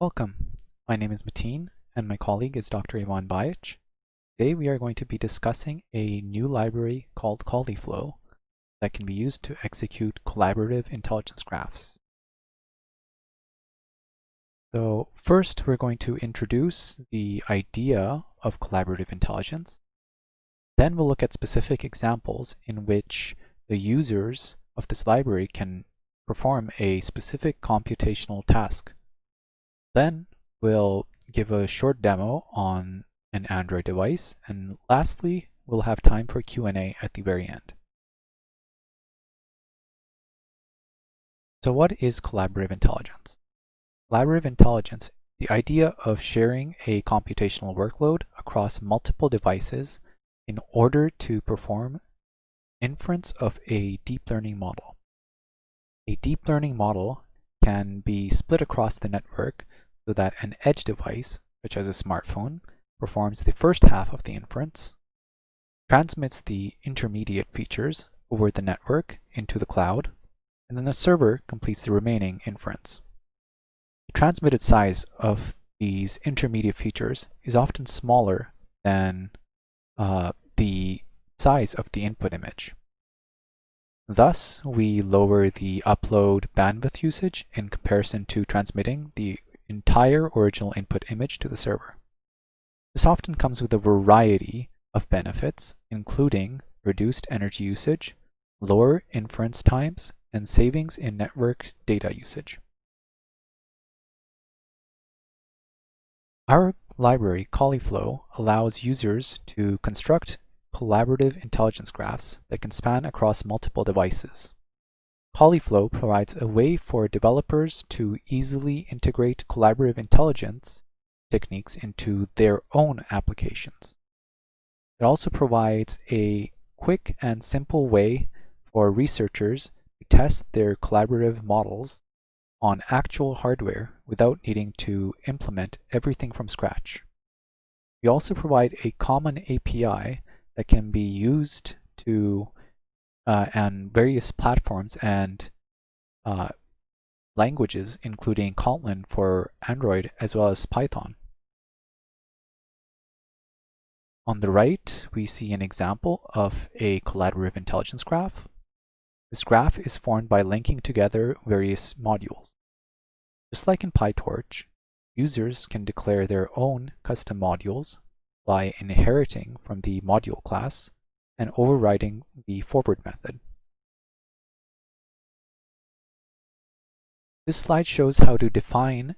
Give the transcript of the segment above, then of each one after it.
Welcome. My name is Mateen and my colleague is Dr. Ivan Bajic. Today we are going to be discussing a new library called Cauliflow that can be used to execute collaborative intelligence graphs. So first we're going to introduce the idea of collaborative intelligence. Then we'll look at specific examples in which the users of this library can perform a specific computational task then we'll give a short demo on an Android device. And lastly, we'll have time for Q&A at the very end. So what is collaborative intelligence? Collaborative intelligence, the idea of sharing a computational workload across multiple devices in order to perform inference of a deep learning model. A deep learning model can be split across the network so that an edge device, such as a smartphone, performs the first half of the inference, transmits the intermediate features over the network into the cloud, and then the server completes the remaining inference. The transmitted size of these intermediate features is often smaller than uh, the size of the input image. Thus, we lower the upload bandwidth usage in comparison to transmitting the entire original input image to the server. This often comes with a variety of benefits, including reduced energy usage, lower inference times, and savings in network data usage. Our library, Cauliflow, allows users to construct collaborative intelligence graphs that can span across multiple devices. Cauliflow provides a way for developers to easily integrate collaborative intelligence techniques into their own applications. It also provides a quick and simple way for researchers to test their collaborative models on actual hardware without needing to implement everything from scratch. We also provide a common API that can be used to uh, and various platforms and uh, languages, including Kotlin for Android as well as Python. On the right, we see an example of a collaborative intelligence graph. This graph is formed by linking together various modules. Just like in PyTorch, users can declare their own custom modules by inheriting from the module class and overriding the forward method. This slide shows how to define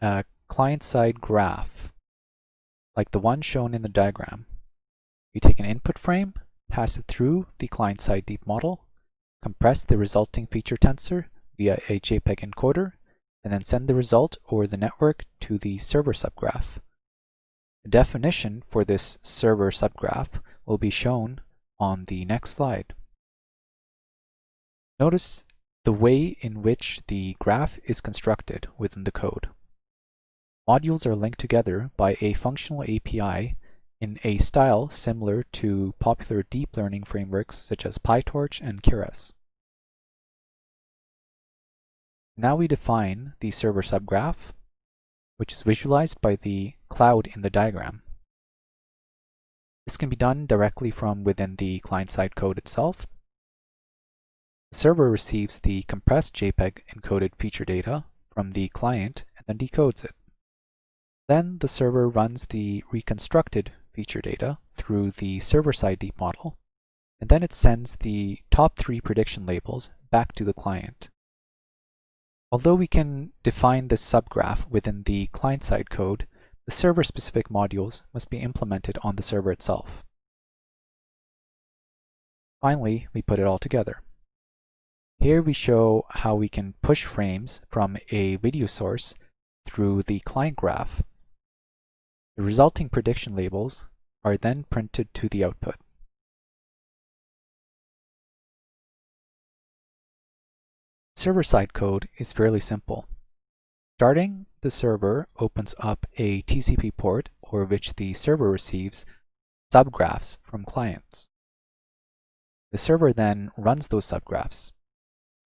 a client-side graph, like the one shown in the diagram. We take an input frame, pass it through the client-side deep model, compress the resulting feature tensor via a JPEG encoder, and then send the result over the network to the server subgraph. The definition for this server subgraph will be shown on the next slide. Notice the way in which the graph is constructed within the code. Modules are linked together by a functional API in a style similar to popular deep learning frameworks such as PyTorch and Keras. Now we define the server subgraph, which is visualized by the cloud in the diagram. This can be done directly from within the client-side code itself. The server receives the compressed JPEG encoded feature data from the client and then decodes it. Then the server runs the reconstructed feature data through the server-side deep model, and then it sends the top three prediction labels back to the client. Although we can define this subgraph within the client-side code, the server-specific modules must be implemented on the server itself. Finally, we put it all together. Here we show how we can push frames from a video source through the client graph. The resulting prediction labels are then printed to the output. Server-side code is fairly simple. Starting the server opens up a TCP port over which the server receives subgraphs from clients. The server then runs those subgraphs.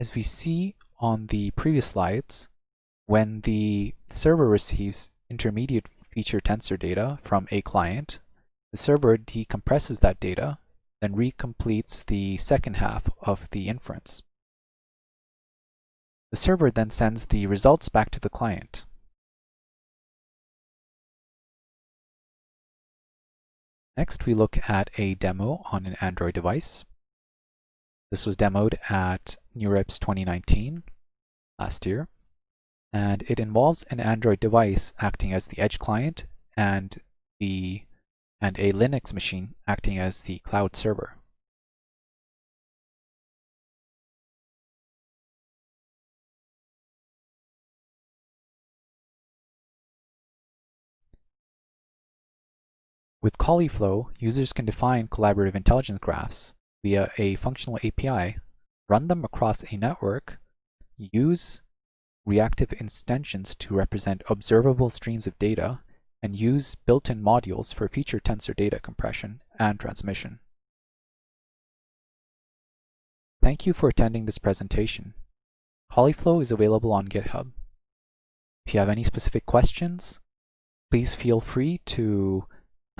As we see on the previous slides, when the server receives intermediate feature tensor data from a client, the server decompresses that data, then recompletes the second half of the inference. The server then sends the results back to the client. Next, we look at a demo on an Android device. This was demoed at NeurIPS 2019 last year, and it involves an Android device acting as the edge client and the and a Linux machine acting as the cloud server. With Cauliflow, users can define collaborative intelligence graphs via a functional API, run them across a network, use reactive extensions to represent observable streams of data, and use built-in modules for feature tensor data compression and transmission. Thank you for attending this presentation. Cauliflow is available on GitHub. If you have any specific questions, please feel free to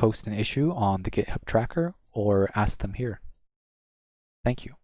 post an issue on the GitHub tracker or ask them here. Thank you.